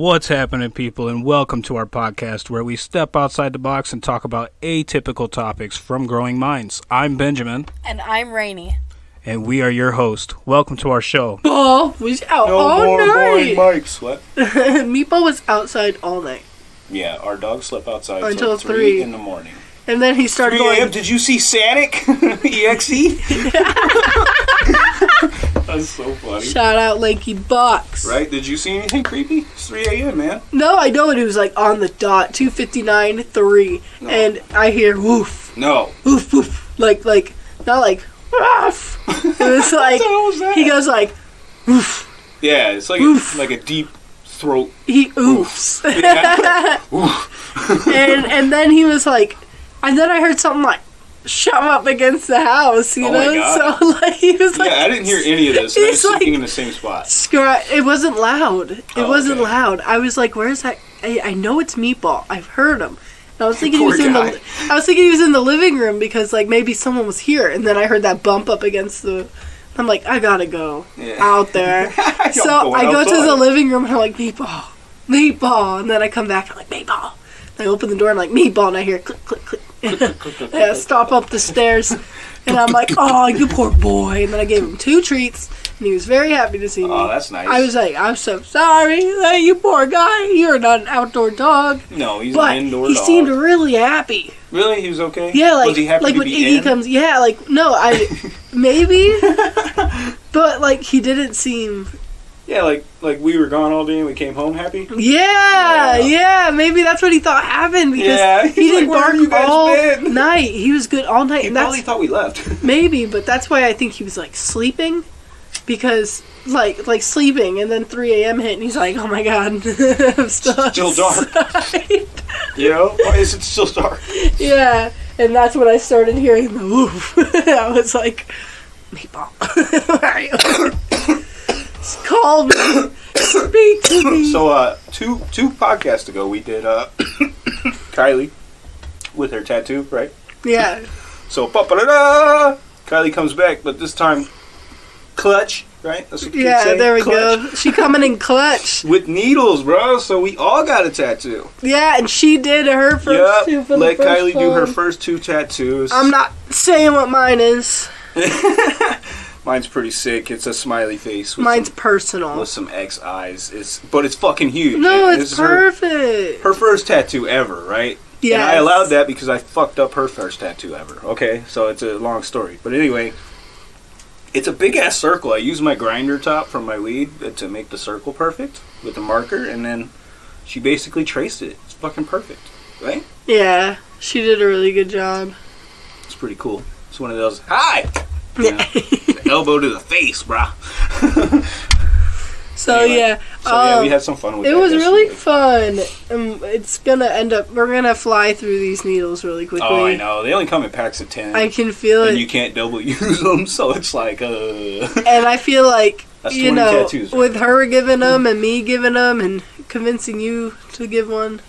What's happening, people, and welcome to our podcast where we step outside the box and talk about atypical topics from growing minds. I'm Benjamin, And I'm Rainy. and we are your host. Welcome to our show. Meatball was out No all more boring night. mics. What? Meatball was outside all night, Yeah, our dog slept outside Until until three, three. in the morning. and then he started 3 a.m. going. Did you see Sanic? EXE? So funny. Shout out Lanky Box. Right? Did you see anything creepy? It's 3 a.m., man. No, I know it. It was like on the dot, two fifty nine three, No. and I hear woof, No. woof, woof, like like not like. It was like hell was that? he goes like woof. Yeah, it's like Oof. a, like a deep throat. He oofs. Oof. and and then he was like, and then I heard something like shove up against the house, you Oh my know. God. So like he was like, yeah, I didn't hear any of this. I was like- in the same spot. Scra- it wasn't loud. It Oh, wasn't okay. loud. I was like, "Where's that?" I, I know it's Meatball. I've heard him. I was thinking he Poor was in the. I was thinking he was in the living room because like maybe someone was here, and then I heard that bump up against the. I'm like, I gotta go Yeah. out there. So I go to the living room and I'm like, Meatball, Meatball, and then I come back. I'm like, Meatball. And I open the door and I'm like, Meatball, and I hear click, click. yeah, stop up the stairs. and I'm like, oh, you poor boy. And then I gave him two treats, and he was very happy to see me. Oh, that's nice. I was like, I'm so sorry. Hey, you poor guy. You're not an outdoor dog. no, he's But an indoor dog. he dog. seemed really happy. really? He was okay? Yeah, like was he happy like when Iggy in? comes. Yeah, like no, I maybe, but like he didn't seem. Yeah, like like we were gone all day and we came home happy. Yeah, Yeah. yeah, maybe that's what he thought happened because Yeah, he didn't like, bark you guys all been?" night. He was good all night, He and probably thought we left. maybe, but that's why I think he was like sleeping. Because like like sleeping and then 3 a.m. hit and he's like, oh my god, I'm still, Still dark. outside." you know? Why is it still dark? Yeah, and that's when I started hearing the woof. I was like, Meatball, where are you? Call me, speak to me. So uh two two podcasts ago we did uh Kylie with her tattoo, right? yeah, So pa-pa-da-da, Kylie comes back, but this time clutch, right? That's what kids yeah, there we clutch. go. She coming in clutch. With needles, bro. So we all got a tattoo. Yeah, and she did her first two for Let Kylie do her first two tattoos. I'm not saying what mine is. Mine's pretty sick. It's a smiley face with Mine's some, personal. with some X eyes. It's but it's fucking huge. No, And it's is her- perfect. her first tattoo ever, right? Yeah, And I allowed that because I fucked up her first tattoo ever. Okay, so it's a long story. But anyway, it's a big ass circle. I use my grinder top from my weed to make the circle perfect with the marker, and then she basically traced it. It's fucking perfect, right? Yeah, she did a really good job. It's pretty cool. It's one of those hi, you know, the elbow to the face, brah. So Anyway, yeah, So yeah, um, we had some fun with It was really fun. Um, it's gonna end up. We're gonna fly through these needles really quickly. Oh, I know. They only come in packs of ten. I can feel and it, you can't double use them, so it's like, uh. and I feel like you know, tattoos right with her giving them and me giving them and convincing you to give one.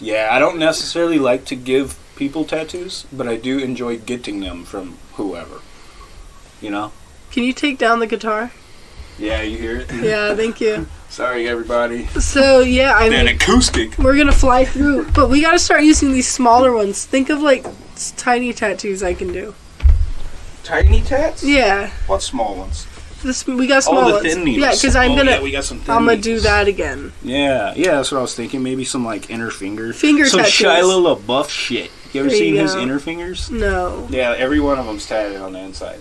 Yeah, I don't necessarily like to give people tattoos, but I do enjoy getting them from whoever. You know? Can you take down the guitar? Yeah, you hear it? Yeah, thank you. Sorry, everybody. So yeah, I An mean, acoustic. we're gonna fly through, but we gotta start using these smaller ones. Think of like tiny tattoos I can do. Tiny tats? Yeah, What small ones? this we got small oh, the ones. thin needles. Yeah, because I'm Oh, gonna Yeah, we got some thin I'm gonna do that again. Yeah, yeah, that's what I was thinking. Maybe some like inner finger. Finger some tattoos. Shia LaBeouf shit. You ever There you seen his inner fingers? No. Yeah, every one of them's tatted on the inside.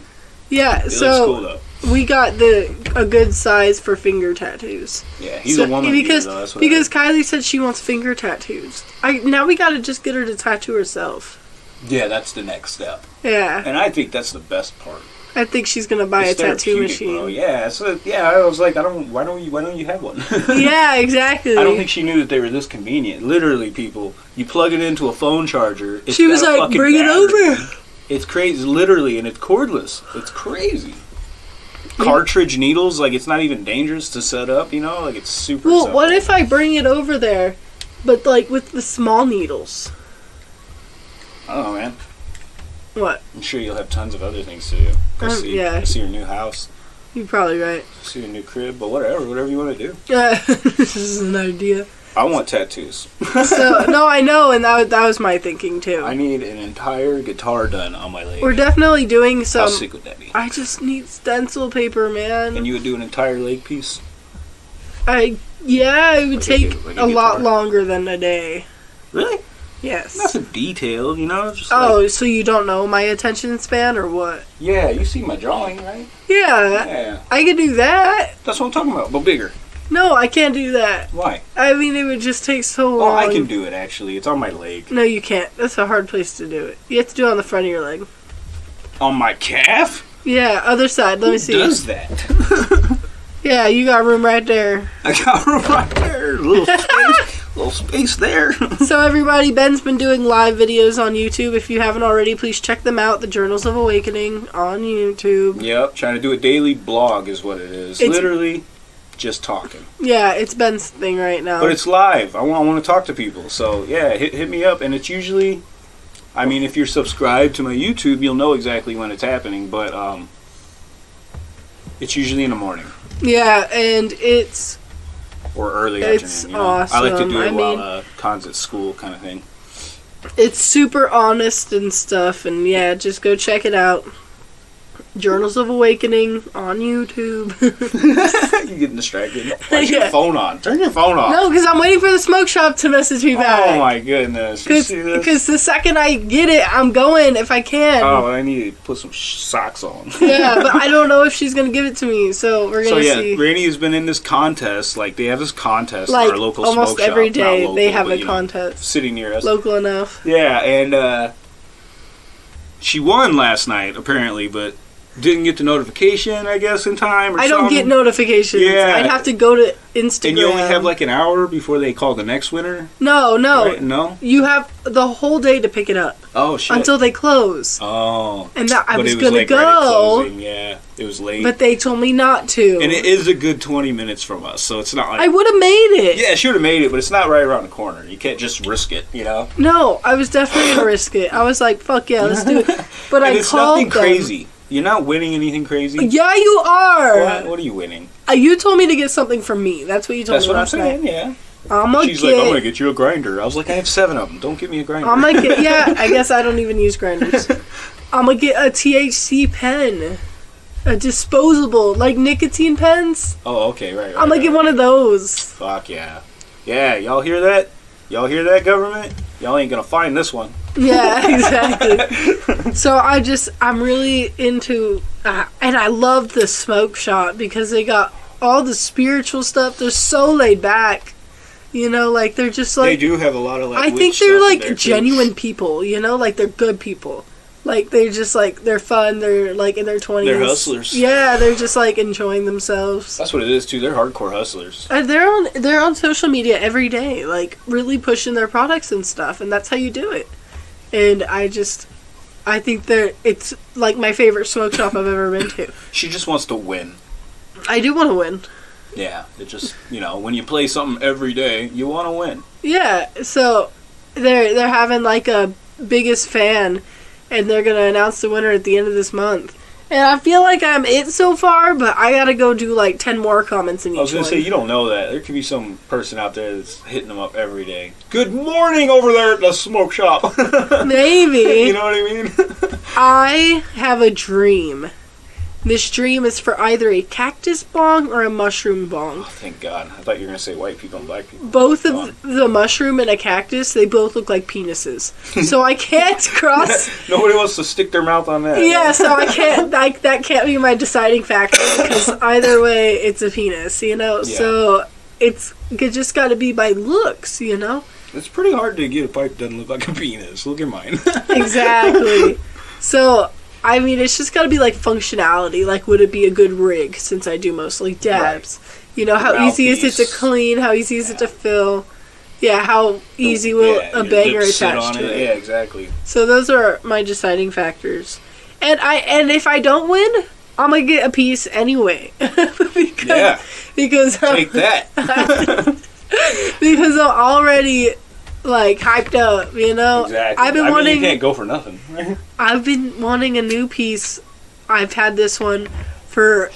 Yeah, so cool we got the a good size for finger tattoos. Yeah, he's So- a woman because beater, though. That's what because Kylie said she wants finger tattoos. I now we gotta just get her to tattoo herself. Yeah, that's the next step, Yeah, and I think that's the best part. I think she's gonna buy It's a tattoo machine. Bro. Yeah, so yeah, I was like, I don't. Why don't you? Why don't you have one? yeah, exactly. I don't think she knew that they were this convenient. Literally, people, you plug it into a phone charger. It's she was like, "Bring it over." It's crazy, literally, and it's cordless. It's crazy. Cartridge needles, like it's not even dangerous to set up. You know, like it's super. Well, simple. what if I bring it over there, but like with the small needles? I don't know, man. What? I'm sure you'll have tons of other things to do. Go Um, see, yeah. go see your new house. You're probably right. See a new crib, but whatever, whatever you want to do. Uh, this is an idea. I want tattoos. So no, I know, and that that was my thinking too. I need an entire guitar done on my leg. We're definitely doing How some. sick would that be? I just need stencil paper, man. And you would do an entire leg piece? I yeah, it would Like take gu- like a a lot longer than a day. Really? Yes. Nothing detailed, you know? Oh, like, so you don't know my attention span or what? yeah, you see my drawing, right? Yeah, Yeah, I could do that. that's what I'm talking about, but bigger. No, I can't do that. Why? I mean, it would just take so long. Oh. I can do it actually. It's on my leg. No, you can't. That's a hard place to do it. You have to do it on the front of your leg. On my calf? Yeah, other side. Let me see. Does that? Yeah, you got room right there. I got room right there. Little space, little space there. So everybody, Ben's been doing live videos on YouTube. If you haven't already, please check them out. The Journals of Awakening on YouTube. yep, trying to do a daily blog is what it is. It's- Literally, just talking. Yeah, it's Ben's thing right now. But it's live. I want, I want to talk to people. So yeah, hit hit me up. And it's usually, I mean, if you're subscribed to my YouTube, you'll know exactly when it's happening. But um, it's usually in the morning yeah, and it's or early It's afternoon. You know? I like to do it I while mean- uh, Con's at school, kind of thing. it's super honest and stuff. And yeah, just go check it out. Journals of Awakening on YouTube. You're getting distracted? Why's your phone on? Turn your phone off. no, because I'm waiting for the smoke shop to message me back. Oh my goodness! You see this? Because the second I get it, I'm going if I can. Oh, I need to put some sh- socks on. Yeah, but I don't know if she's gonna give it to me, so we're gonna so, yeah, see. Granny has been in this contest. Like they have this contest Like our local almost smoke shop. every Not day, local, they have but, a know, contest. city near us. Local enough. Yeah, and uh, she won last night apparently, but didn't get the notification. I guess in time. Or I don't something. get notifications. Yeah. I'd have to go to Instagram. And you only have like an hour before they call the next winner. no, no. Right? No. You have the whole day to pick it up Oh shit. until they close. oh. And that I was, was gonna like right go, closing. Yeah, it was late. but they told me not to. and it is a good twenty minutes from us, so it's not like I would have made it. Yeah, she would have made it, but it's not right around the corner. You can't just risk it, you know. No, I was definitely gonna risk it. I was like, "Fuck yeah, let's do it." But I it's called nothing them. crazy. You're not winning anything crazy. Yeah, you are. What? What are you winning? Uh, you told me to get something from me. That's what you told That's me what I'm last saying. night. Yeah. I'm She's get. like, I'm gonna get you a grinder. I was like, I have seven of them. Don't get me a grinder. I'm gonna get. Yeah, I guess I don't even use grinders. I'm gonna get a THC pen, a disposable like nicotine pens. oh, okay, right. right I'm gonna right, get one of those. Fuck yeah, yeah. Y'all hear that? Y'all hear that, government? Y'all ain't gonna find this one. Yeah, exactly. so I just I'm really into, uh, and I love the smoke shop because they got all the spiritual stuff. They're so laid back. You know, like they're just like they do have a lot of like. I think they're like there, too. genuine people, you know, like they're good people. Like they're just like they're fun. They're like in their twenties. They're hustlers. Yeah, they're just like enjoying themselves. That's what it is too. They're hardcore hustlers. And they're on they're on social media every day, like really pushing their products and stuff, and that's how you do it. And I just, I think they're it's like my favorite smoke shop I've ever been to. She just wants to win. I do want to win. Yeah, it just you know when you play something every day, you want to win. Yeah, so they're they're having like a biggest fan, and they're gonna announce the winner at the end of this month. And I feel like I'm it so far, but I gotta go do like ten more comments in each I was gonna one. say you don't know that there could be some person out there that's hitting them up every day. Good morning over there at the smoke shop. Maybe you know what I mean? I have a dream. This dream is for either a cactus bong or a mushroom bong. Oh, thank God. I thought you were gonna say white people and black people. Both of the mushroom and a cactus, they both look like penises. So I can't cross. Nobody wants to stick their mouth on that. Yeah, so I can't. Like that can't be my deciding factor because either way, it's a penis. You know. Yeah. So it's it just got to be by looks. You know. It's pretty hard to get a pipe that doesn't look like a penis. Look at mine. Exactly. so I mean, it's just got to be like functionality. Like, would it be a good rig? Since I do mostly dabs. You know, how easy is it to clean? How easy is it to fill? Yeah, how easy will Yeah, a banger attach to it? Yeah, exactly. So those are my deciding factors. And I and if I don't win, I'm gonna get a piece anyway. because Yeah. because Take that. because I'm already like hyped up, you know. exactly. I've been I mean, wanting you can't go for nothing. I've been wanting a new piece. I've had this one for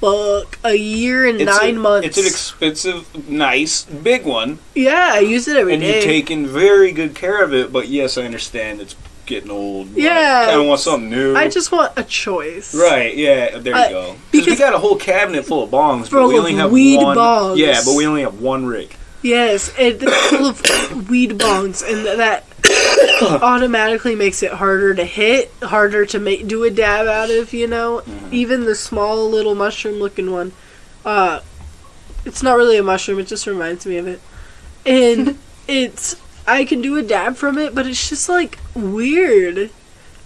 fuck. A year and It's nine a- months. It's an expensive, nice, big one, yeah, I use it every and day. you're taking very good care of it. But yes, I understand it's getting old. Yeah, I want something new. I just want a choice. Right, yeah, there you I- go. Because we got a whole cabinet full of bongs, but we only have weed one. bongs. Yeah, but we only have one rig. Yes, it- it's full of weed bongs, and that automatically makes it harder to hit, harder to make do a dab out of. You know, Mm-hmm. even the small little mushroom-looking one. Uh, it's not really a mushroom; it just reminds me of it. And it's I can do a dab from it, but it's just like weird.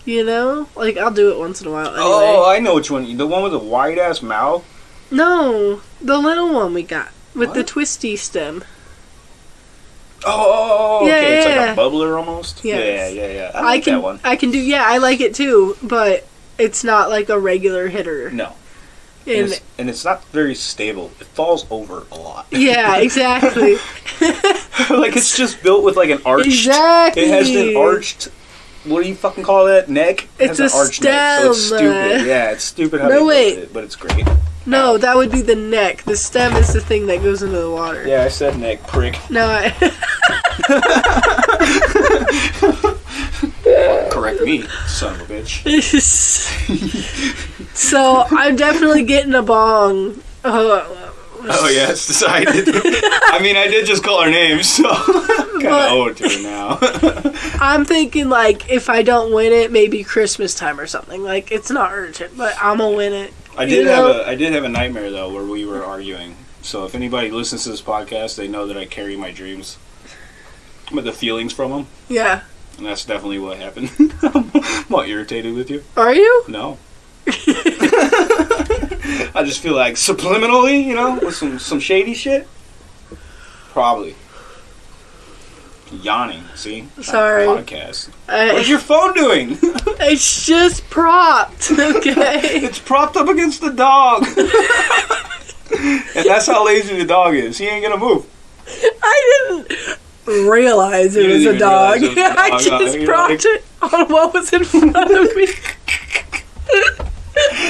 You know, like I'll do it once in a while. Anyway. Oh, I know which one. The one with the wide ass mouth. no, the little one we got with the twisty stem. Oh, oh, oh, oh, Yeah, okay. It's yeah, like a bubbler almost. Yes. Yeah, yeah, yeah. I I, like can that one. I can do yeah, I like it too, but it's not like a regular hitter. No, and And it's, and it's not very stable. It falls over a lot. yeah, exactly. like it's just built with like an arched. exactly. It has an arched. What do you fucking call that? Neck. It It's has an a arched neck, so it's stupid. Yeah, it's stupid how No, they built wait. it, but it's great. No, that would be the neck. The stem is the thing that goes into the water. Yeah, I said neck prick. No, I, Correct me, son of a bitch. so I'm definitely getting a bong. Uh, Oh yes, I did. I mean, I did just call her name, so kind of But- owe it to her now. I'm thinking like if I don't win it, maybe Christmas time or something. Like it's not urgent, but I'm gonna win it. I You did know? have a I did have a nightmare though where we were arguing. So if anybody listens to this podcast, they know that I carry my dreams, but the feelings from them, Yeah. and that's definitely what happened. I'm all irritated with you. Are you? No. I just feel like subliminally, you know, with some some shady shit. Probably. Yawning. See. Sorry. Podcast. I, What's your phone doing? it's just propped. Okay. it's propped up against the dog. and that's how lazy the dog is. He ain't gonna move. I didn't realize it was didn't a dog. realize it was a I dog. just You're propped it on what was in front of me.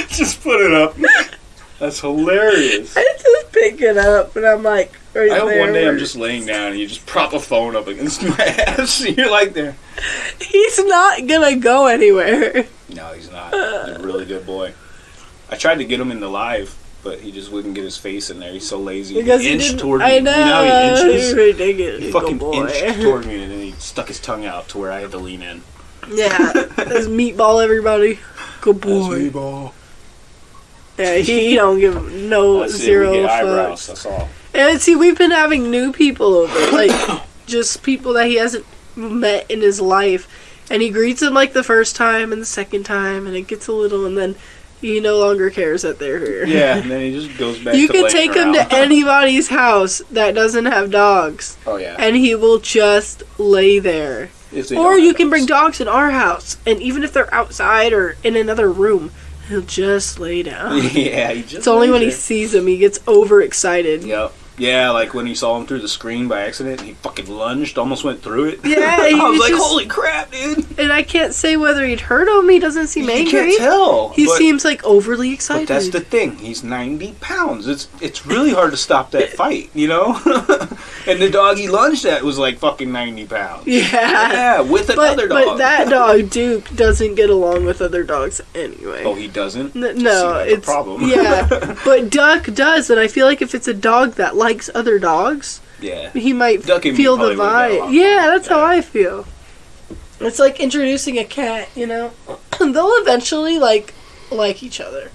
Just put it up. That's hilarious. I just pick it up and I'm like, right I hope one day I'm just laying down and you just prop a phone up against my ass. and You're like there. He's not gonna go anywhere. No, he's not. He's a really good boy. I tried to get him in the live, but he just wouldn't get his face in there. He's so lazy. Because he he inched didn't- toward me. I know. You know he inches? ridiculous. He fucking boy. inched toward me and then he stuck his tongue out to where I had to lean in. Yeah, that's meatball. Everybody, good boy. ball. Yeah, he, he don't give no oh, That's it. zero get eyebrows. That's all. And see, we've been having new people over, like just people that he hasn't met in his life, and he greets them like the first time and the second time, and it gets a little, and then he no longer cares that they're here. Yeah, and then he just goes back. You can take him around. to anybody's house that doesn't have dogs, Oh yeah. and he will just lay there. Or you have can bring dogs. dogs in our house, and even if they're outside or in another room, he'll just lay down. yeah, he just. It's only when he sees them he gets overexcited. Yep. Yeah, like when he saw him through the screen by accident, he fucking lunged, almost went through it. Yeah, he I was like, just- "Holy crap, dude!" And I can't say whether he'd hurt him. He doesn't seem angry. You can't tell. He but, seems like overly excited. But that's the thing. He's ninety pounds. It's it's really hard to stop that fight, you know. and the dog he lunged at was like fucking ninety pounds. yeah. Yeah, with But, another dog. but that dog Duke doesn't get along with other dogs anyway. oh, he doesn't. N- no, like a it's problem. yeah. But Duck does, and I feel like if it's a dog that likes other dogs, yeah. he might Duck and me feel the probably would've got vibe. Yeah, that's how I feel. It's like introducing a cat, you know. They'll eventually like like each other,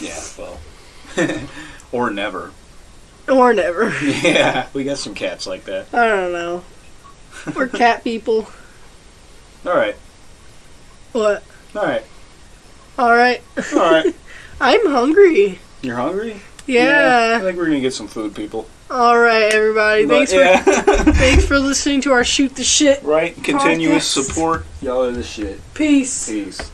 Yeah. Well. or never. or never. Yeah, we got some cats like that. I don't know. We're cat people. All right. What? All right. All right. All right. I'm hungry. You're hungry? I Yeah. I think we're gonna get some food, people. All right, everybody. But, Thanks for thanks for listening to our shoot the shit. right. Continuous Podcast. support. Y'all are the shit. Peace. Peace.